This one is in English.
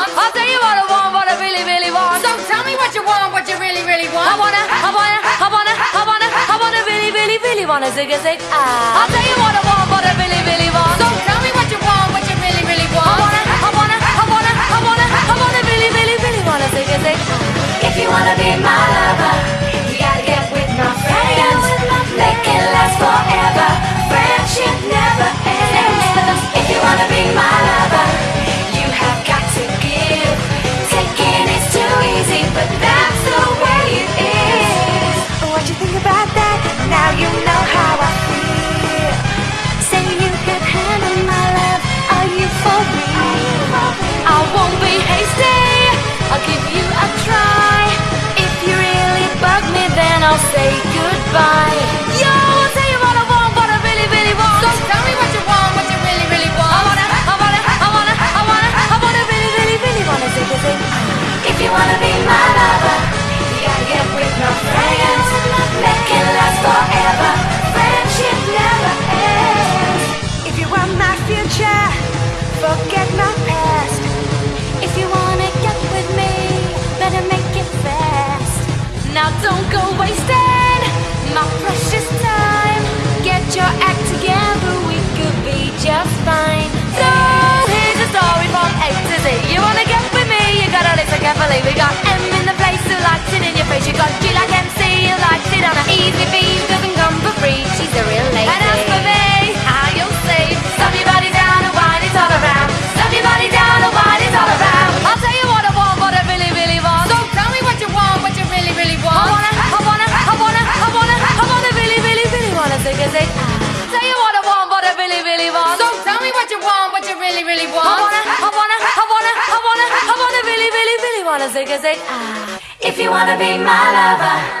want. I'll tell you what I want, what I really, really want. So tell me what you want, what you really, really want. I wanna, I wanna, I wanna, I wanna, I wanna really, really, really wanna zig a zig ah. I'll tell you what I want, what I really, really want. So tell me what you want, what you really, really want. I wanna, I wanna, I wanna, I wanna, I wanna really, really, really wanna zig a zig. If you wanna be my lover, you gotta get with my friends. Make it last forever. Wanna be got M in the place who likes it in your face. You got G like MC who likes it on a easy B who doesn't come for free. She's a real lady. And as for me, how you'll see. Stop your body down and wind it all around. Stop your body down and wind it all around. I'll tell you what I want, what I really, really want. So tell me what you want, what you really, really want. I wanna, I wanna, I wanna, I wanna, I wanna really, really, really wanna zig a. Tell you what I want, what I really, really want. So tell me what you want, what you really, really want. I wanna, really, really, really wanna zig a zig ah. If you wanna be my lover,